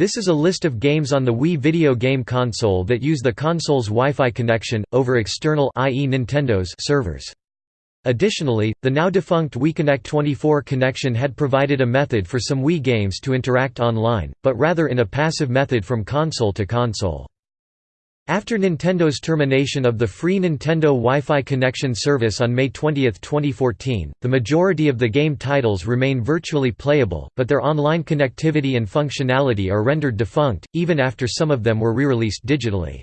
This is a list of games on the Wii video game console that use the console's Wi-Fi connection, over external i.e. Nintendo's servers. Additionally, the now-defunct WiiConnect 24 connection had provided a method for some Wii games to interact online, but rather in a passive method from console to console. After Nintendo's termination of the free Nintendo Wi-Fi connection service on May 20, 2014, the majority of the game titles remain virtually playable, but their online connectivity and functionality are rendered defunct, even after some of them were re-released digitally.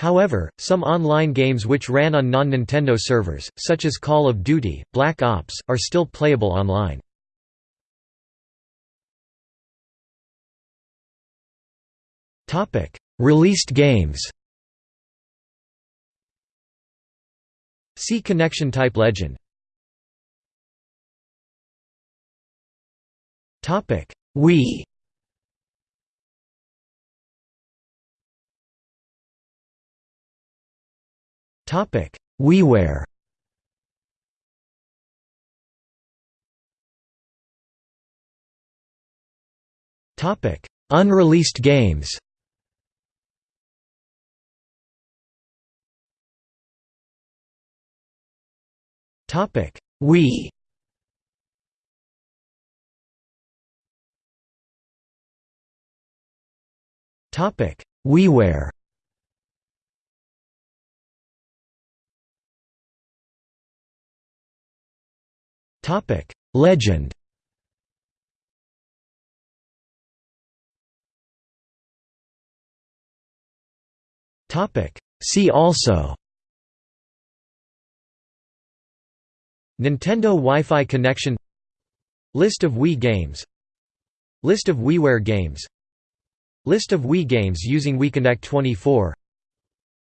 However, some online games which ran on non-Nintendo servers, such as Call of Duty, Black Ops, are still playable online. Released games See connection type legend. Topic: Wii. Topic: WiiWare. Topic: Unreleased games. Topic: Wii. Topic: WiiWare. Topic: Legend. Topic: See also Nintendo Wi-Fi connection List of Wii games List of WiiWare games List of Wii games using WiiConnect 24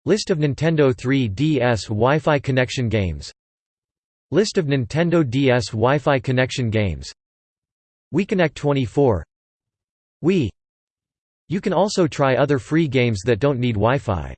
List of Nintendo 3DS Wi-Fi connection games List of Nintendo DS Wi-Fi connection games WiiConnect 24 Wii. You can also try other free games that don't need Wi-Fi